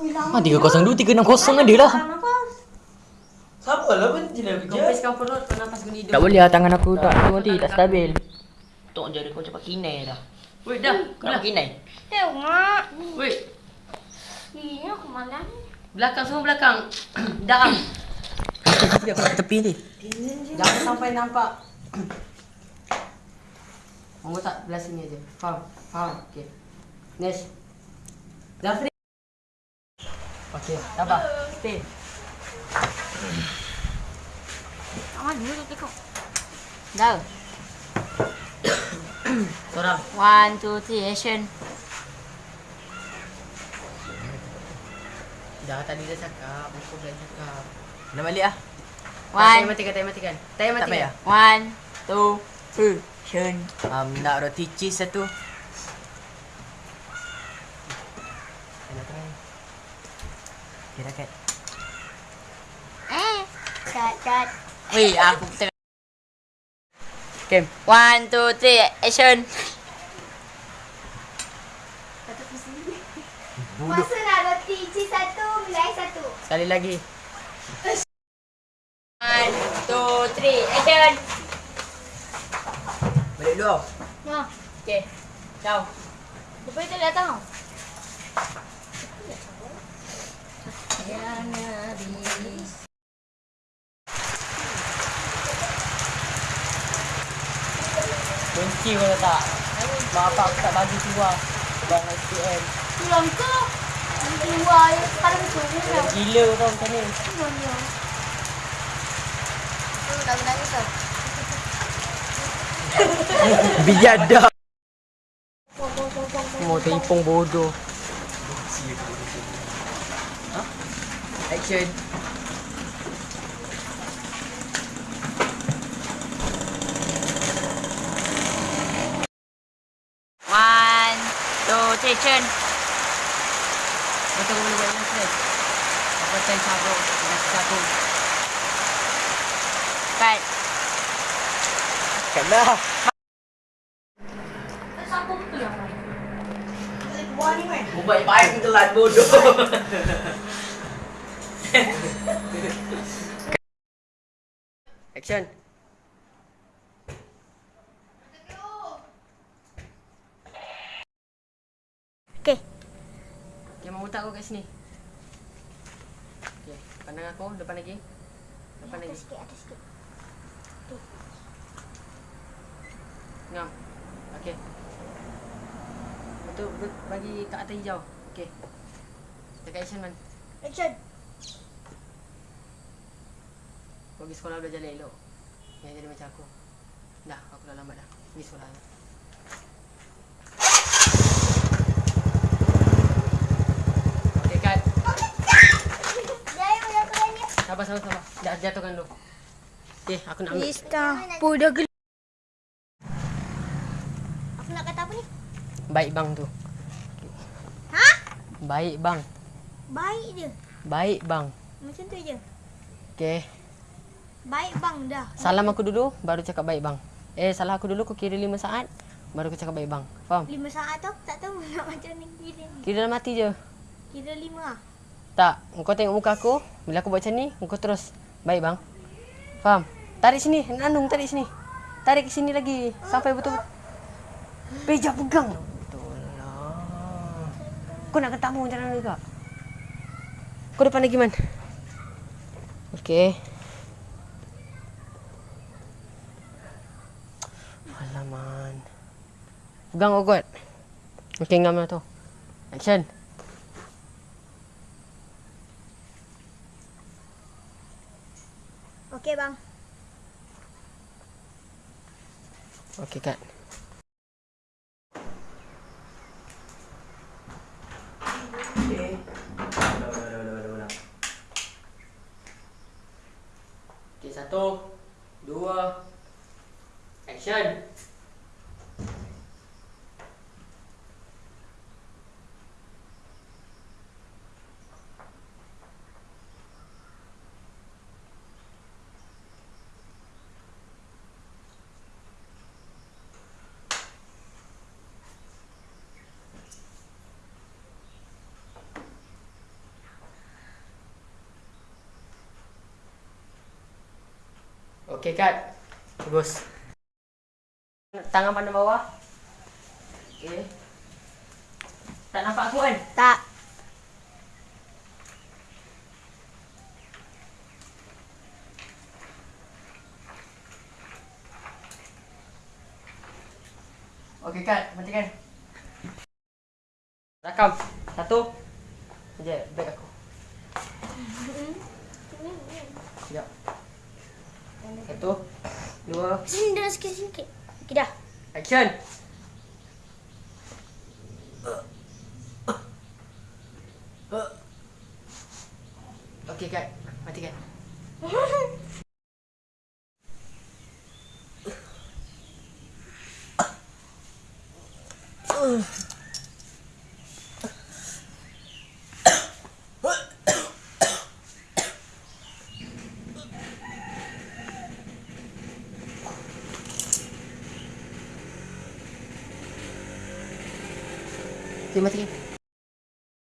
Ha 302 360 ada lah. Siapa lah pun tidak kerja? Kempiskan perut kau nafas guni Tak boleh lah tangan aku tak tu nanti tak stabil. Tok je dia kau cepat kinai dah. Wait dah. Kau nak kinai. Tengok. Wait. Ini aku malam. Belakang semua belakang. Dah. Aku tepi ni. Jangan sampai nampak. Monggo tak belah sini aja. Faham? Faham. Okey. Next. Zafri. Okey, sabar. Stay. Aman dulu tu. Dah. Seorang. One, two, three, action. Dah tadi dah cakap. Aku dah cakap. Nak balik ah. One. One, matikan, tayar matikan. Tak matikan. payah. one, two, three, action. Um, nak roti cheese satu. Nak try. Okay, dah kat. Eh, cut, cut. Weh, aku tengah. Okay. One, two, three, action. Masa nak roti cheese satu, milai satu. Sekali lagi. One, two, three, action. Balik dulu. Nah, Okey. Ciao. lepas itu datang. Kunci kau tak. Bapak aku tak bagi keluar. Bang SPM. Pulang ke? Keluar ya. Sekarang tu. Gila kau macam ni. Mana? Tu dah menangis tau. Biada. Mau teripung bodoh. Ha? Action. One, two, three, action. Betul kau boleh buat yang stress. Apa time sabuk. Dah sabuk. Cut. Kena. Siapa betul yang main? Ubat baik telan bodoh. Action. Okay. Okay, mau letak kau kat sini. Okay, pandang aku. Depan lagi. Depan lagi. sikit, atas sikit. Ngam. Okay. Betul, betul bagi kat atas hijau. Okay. Dekat action man. Action. Kau pergi sekolah belajar elok. Jangan jadi macam aku. Dah, aku dah lambat dah. Pergi sekolah. Okay, cut. Sabar, sabar, sabar. Dah jatuhkan dulu. Okay, aku nak ambil. Lista. Pudah gel. Aku nak kata apa ni? Baik bang tu. Ha? Baik bang. Baik je. Baik bang. Macam tu je. Okay. Baik bang dah. Salam aku dulu, baru cakap baik bang. Eh, salah aku dulu, kau kira lima saat. Baru aku cakap baik bang. Faham? Lima saat tu tak tahu nak macam ni kira ni. Kira dalam hati je. Kira lima ah. Tak, kau tengok muka aku. Bila aku buat macam ni, kau terus. Baik bang. Faham? Tarik sini, Nandung tarik sini. Tarik ke sini lagi. Sampai betul. Beja pegang. Betul lah. Kau nak ketemu macam mana juga? Kau depan lagi man. Okey. Alaman. Pegang kuat. Okey, ngam lah tu. Action. Okey bang. Okey, kat. Okey, satu, Okay, cut. Bagus. Tangan pandang bawah. Okay. Tak nampak aku kan? Tak. Okay, cut. Matikan. Rakam. Satu. Sekejap, bag aku. Sekejap. Satu. Dua. Sini dah sikit-sikit. Okey dah. Action. Okay, cut. Matikan. Okay, matikan.